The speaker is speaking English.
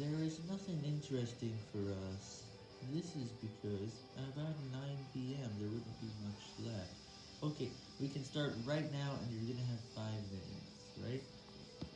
There is nothing interesting for us. This is because about 9pm there wouldn't be much left. Okay, we can start right now and you're